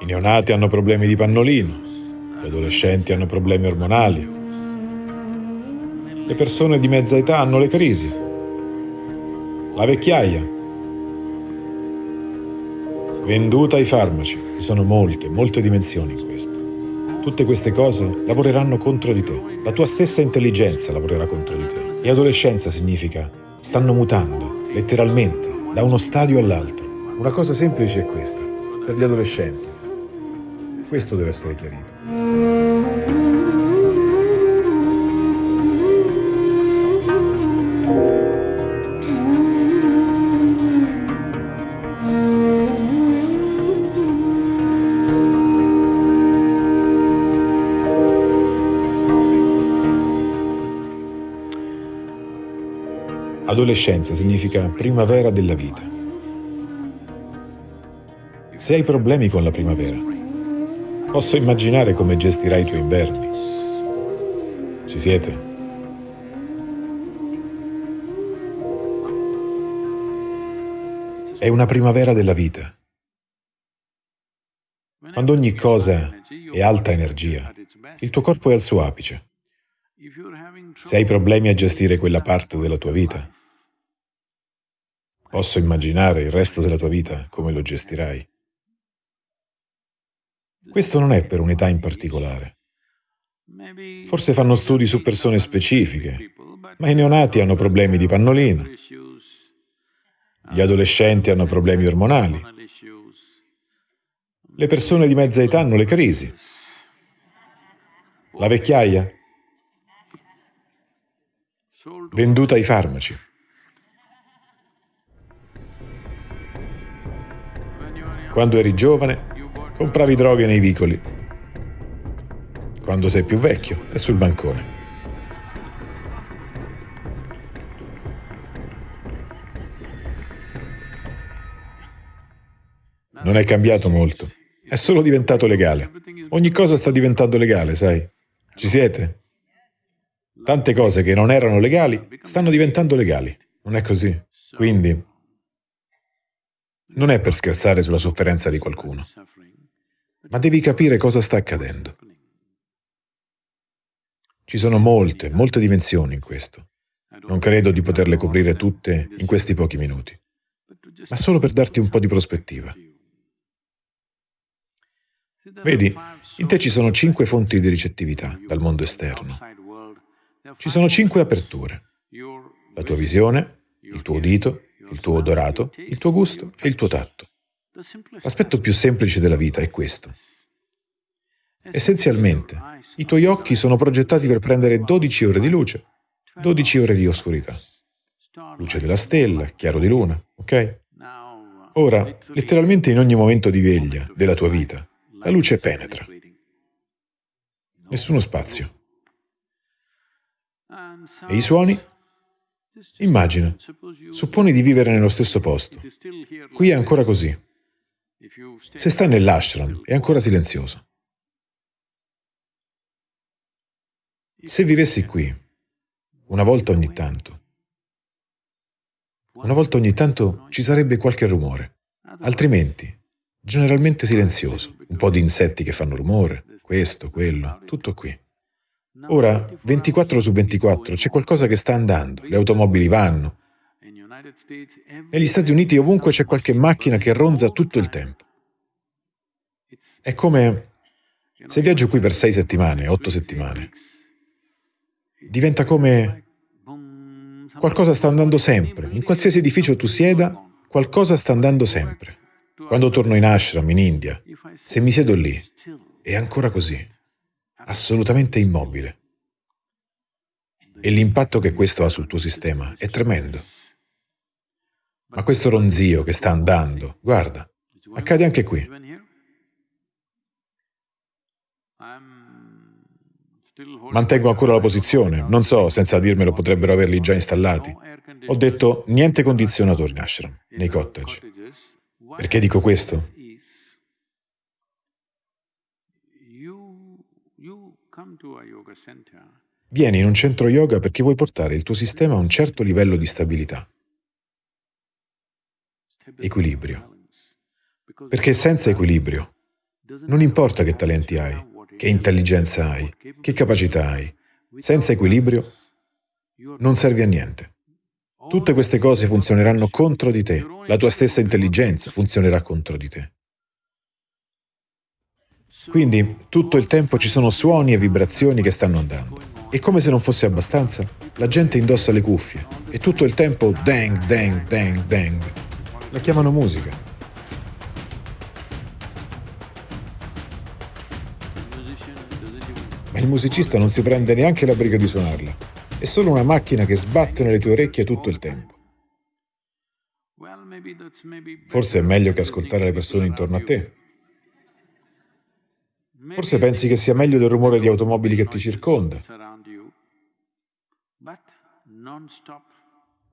I neonati hanno problemi di pannolino, gli adolescenti hanno problemi ormonali, le persone di mezza età hanno le crisi, la vecchiaia, venduta ai farmaci. Ci sono molte, molte dimensioni in questo. Tutte queste cose lavoreranno contro di te. La tua stessa intelligenza lavorerà contro di te. E adolescenza significa stanno mutando, letteralmente, da uno stadio all'altro. Una cosa semplice è questa, per gli adolescenti. Questo deve essere chiarito. Adolescenza significa primavera della vita. Se hai problemi con la primavera, posso immaginare come gestirai i tuoi inverni. Ci siete? È una primavera della vita. Quando ogni cosa è alta energia, il tuo corpo è al suo apice. Se hai problemi a gestire quella parte della tua vita, Posso immaginare il resto della tua vita come lo gestirai. Questo non è per un'età in particolare. Forse fanno studi su persone specifiche, ma i neonati hanno problemi di pannolino, gli adolescenti hanno problemi ormonali, le persone di mezza età hanno le crisi, la vecchiaia, venduta ai farmaci. Quando eri giovane, compravi droghe nei vicoli. Quando sei più vecchio, è sul bancone. Non è cambiato molto. È solo diventato legale. Ogni cosa sta diventando legale, sai? Ci siete? Tante cose che non erano legali stanno diventando legali. Non è così? Quindi, non è per scherzare sulla sofferenza di qualcuno, ma devi capire cosa sta accadendo. Ci sono molte, molte dimensioni in questo. Non credo di poterle coprire tutte in questi pochi minuti, ma solo per darti un po' di prospettiva. Vedi, in te ci sono cinque fonti di ricettività dal mondo esterno. Ci sono cinque aperture. La tua visione, il tuo udito, il tuo odorato, il tuo gusto e il tuo tatto. L'aspetto più semplice della vita è questo. Essenzialmente, i tuoi occhi sono progettati per prendere 12 ore di luce, 12 ore di oscurità. Luce della stella, chiaro di luna, ok? Ora, letteralmente in ogni momento di veglia della tua vita, la luce penetra. Nessuno spazio. E i suoni Immagina, supponi di vivere nello stesso posto. Qui è ancora così. Se stai nell'ashram, è ancora silenzioso. Se vivessi qui, una volta ogni tanto, una volta ogni tanto ci sarebbe qualche rumore, altrimenti generalmente silenzioso, un po' di insetti che fanno rumore, questo, quello, tutto qui. Ora, 24 su 24, c'è qualcosa che sta andando, le automobili vanno. Negli Stati Uniti ovunque c'è qualche macchina che ronza tutto il tempo. È come se viaggio qui per sei settimane, otto settimane. Diventa come qualcosa sta andando sempre. In qualsiasi edificio tu sieda, qualcosa sta andando sempre. Quando torno in ashram, in India, se mi siedo lì, è ancora così assolutamente immobile. E l'impatto che questo ha sul tuo sistema è tremendo. Ma questo ronzio che sta andando, guarda, accade anche qui. Mantengo ancora la posizione, non so, senza dirmelo potrebbero averli già installati. Ho detto niente condizionatori in ashram, nei cottage. Perché dico questo? Vieni in un centro yoga perché vuoi portare il tuo sistema a un certo livello di stabilità, equilibrio. Perché senza equilibrio Non importa che talenti hai, che intelligenza hai, che capacità hai. Senza equilibrio non servi a niente. Tutte queste cose funzioneranno contro di te. La tua stessa intelligenza funzionerà contro di te. Quindi tutto il tempo ci sono suoni e vibrazioni che stanno andando. E come se non fosse abbastanza, la gente indossa le cuffie e tutto il tempo dang, dang, dang, dang. La chiamano musica. Ma il musicista non si prende neanche la briga di suonarla. È solo una macchina che sbatte nelle tue orecchie tutto il tempo. Forse è meglio che ascoltare le persone intorno a te. Forse pensi che sia meglio del rumore di automobili che ti circonda.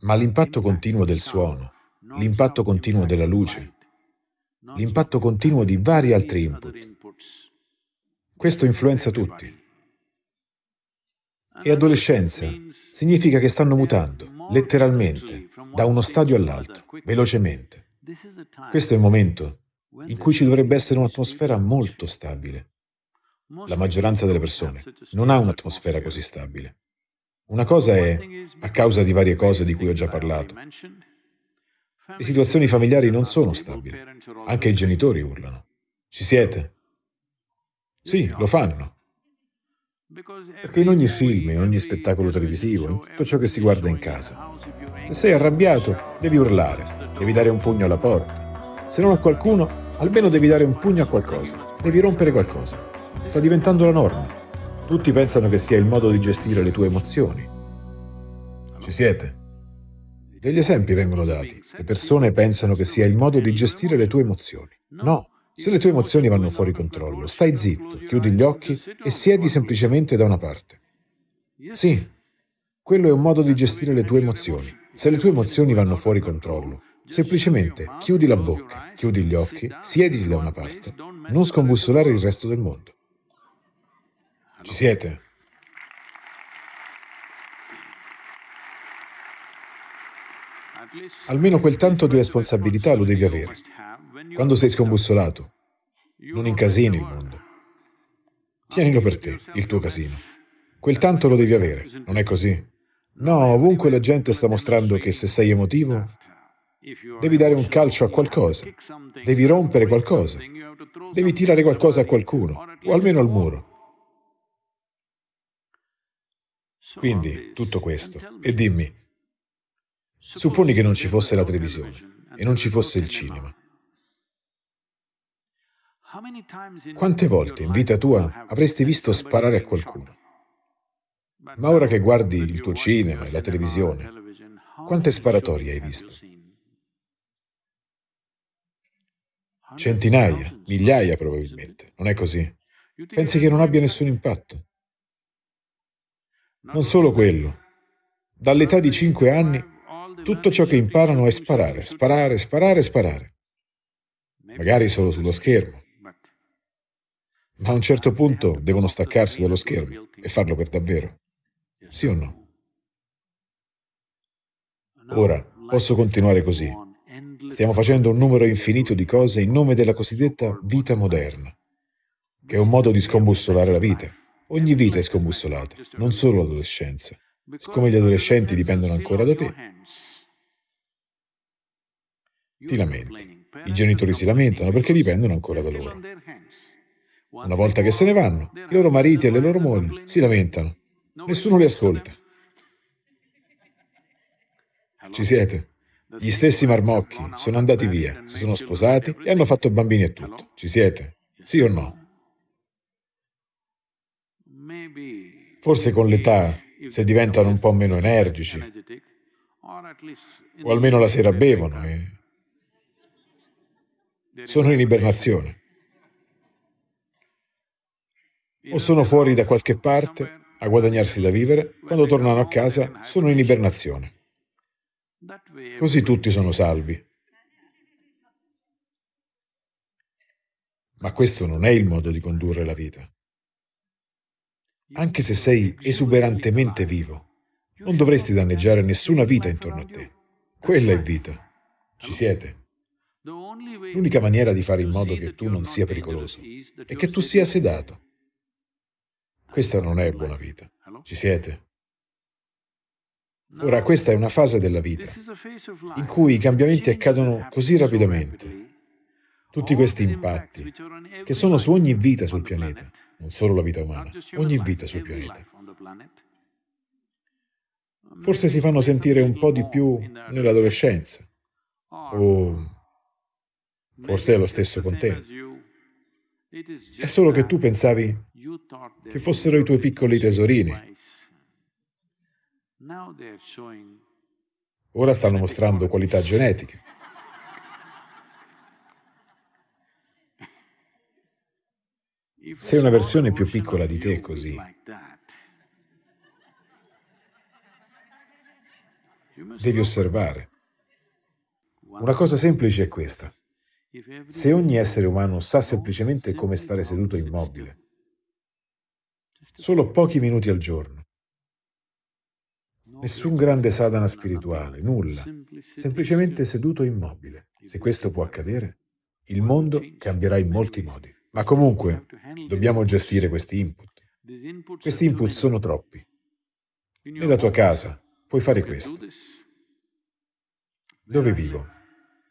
Ma l'impatto continuo del suono, l'impatto continuo della luce, l'impatto continuo di vari altri input, questo influenza tutti. E adolescenza significa che stanno mutando, letteralmente, da uno stadio all'altro, velocemente. Questo è il momento in cui ci dovrebbe essere un'atmosfera molto stabile. La maggioranza delle persone non ha un'atmosfera così stabile. Una cosa è a causa di varie cose di cui ho già parlato. Le situazioni familiari non sono stabili. Anche i genitori urlano. Ci siete? Sì, lo fanno. Perché in ogni film, in ogni spettacolo televisivo, in tutto ciò che si guarda in casa, se sei arrabbiato, devi urlare, devi dare un pugno alla porta. Se non a qualcuno, almeno devi dare un pugno a qualcosa, devi rompere qualcosa. Sta diventando la norma. Tutti pensano che sia il modo di gestire le tue emozioni. Ci siete? Degli esempi vengono dati. Le persone pensano che sia il modo di gestire le tue emozioni. No, se le tue emozioni vanno fuori controllo, stai zitto, chiudi gli occhi e siedi semplicemente da una parte. Sì, quello è un modo di gestire le tue emozioni. Se le tue emozioni vanno fuori controllo, semplicemente chiudi la bocca, chiudi gli occhi, siediti da una parte, non scombussolare il resto del mondo. Ci siete? Almeno quel tanto di responsabilità lo devi avere. Quando sei scombussolato, non incasini il mondo. Tienilo per te, il tuo casino. Quel tanto lo devi avere, non è così? No, ovunque la gente sta mostrando che se sei emotivo, devi dare un calcio a qualcosa, devi rompere qualcosa, devi tirare qualcosa a qualcuno, o almeno al muro. Quindi, tutto questo. E dimmi, supponi che non ci fosse la televisione e non ci fosse il cinema. Quante volte in vita tua avresti visto sparare a qualcuno? Ma ora che guardi il tuo cinema e la televisione, quante sparatorie hai visto? Centinaia, migliaia probabilmente, non è così? Pensi che non abbia nessun impatto? Non solo quello. Dall'età di cinque anni, tutto ciò che imparano è sparare, sparare, sparare, sparare. Magari solo sullo schermo, ma a un certo punto devono staccarsi dallo schermo e farlo per davvero. Sì o no? Ora, posso continuare così. Stiamo facendo un numero infinito di cose in nome della cosiddetta vita moderna, che è un modo di scombussolare la vita. Ogni vita è scombussolata, non solo l'adolescenza. Siccome gli adolescenti dipendono ancora da te, ti lamenti. I genitori si lamentano perché dipendono ancora da loro. Una volta che se ne vanno, i loro mariti e le loro mogli si lamentano. Nessuno li ascolta. Ci siete? Gli stessi marmocchi sono andati via, si sono sposati e hanno fatto bambini e tutto. Ci siete? Sì o no? Forse con l'età, se diventano un po' meno energici, o almeno la sera bevono e sono in ibernazione o sono fuori da qualche parte a guadagnarsi da vivere, quando tornano a casa sono in ibernazione. Così tutti sono salvi. Ma questo non è il modo di condurre la vita. Anche se sei esuberantemente vivo, non dovresti danneggiare nessuna vita intorno a te. Quella è vita. Ci siete? L'unica maniera di fare in modo che tu non sia pericoloso è che tu sia sedato. Questa non è buona vita. Ci siete? Ora, questa è una fase della vita in cui i cambiamenti accadono così rapidamente. Tutti questi impatti, che sono su ogni vita sul pianeta, non solo la vita umana, ogni vita sul pianeta. Forse si fanno sentire un po' di più nell'adolescenza, o forse è lo stesso con te. È solo che tu pensavi che fossero i tuoi piccoli tesorini. Ora stanno mostrando qualità genetiche. Sei una versione più piccola di te così. Devi osservare. Una cosa semplice è questa. Se ogni essere umano sa semplicemente come stare seduto immobile, solo pochi minuti al giorno, nessun grande sadhana spirituale, nulla, semplicemente seduto immobile. Se questo può accadere, il mondo cambierà in molti modi. Ma comunque, dobbiamo gestire questi input. Questi input sono troppi. Nella tua casa puoi fare questo. Dove vivo?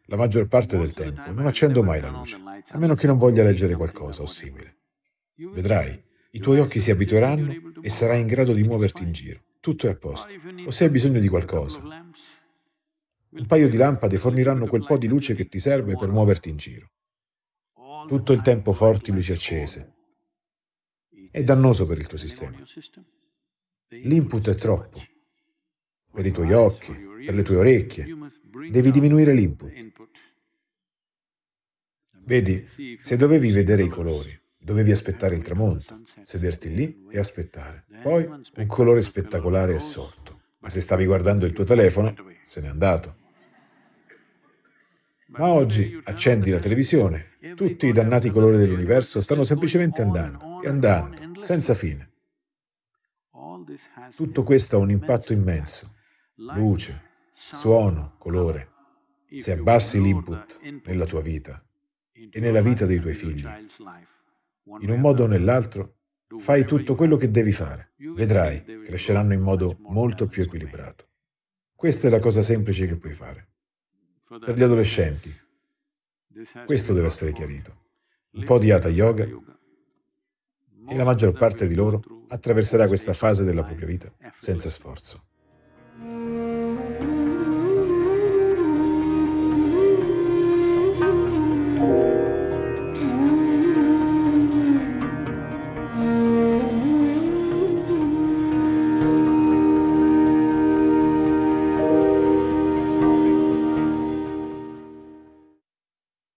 La maggior parte del tempo non accendo mai la luce, a meno che non voglia leggere qualcosa o simile. Vedrai, i tuoi occhi si abitueranno e sarai in grado di muoverti in giro. Tutto è a posto. O se hai bisogno di qualcosa, un paio di lampade forniranno quel po' di luce che ti serve per muoverti in giro. Tutto il tempo forti luci accese. È dannoso per il tuo sistema. L'input è troppo. Per i tuoi occhi, per le tue orecchie, devi diminuire l'input. Vedi, se dovevi vedere i colori, dovevi aspettare il tramonto, sederti lì e aspettare. Poi un colore spettacolare è sorto, ma se stavi guardando il tuo telefono, se n'è andato. Ma oggi accendi la televisione, tutti i dannati colori dell'universo stanno semplicemente andando e andando, senza fine. Tutto questo ha un impatto immenso. Luce, suono, colore. Se abbassi l'input nella tua vita e nella vita dei tuoi figli, in un modo o nell'altro, fai tutto quello che devi fare. Vedrai, cresceranno in modo molto più equilibrato. Questa è la cosa semplice che puoi fare. Per gli adolescenti, questo deve essere chiarito. Un po' di Hatha Yoga e la maggior parte di loro attraverserà questa fase della propria vita senza sforzo.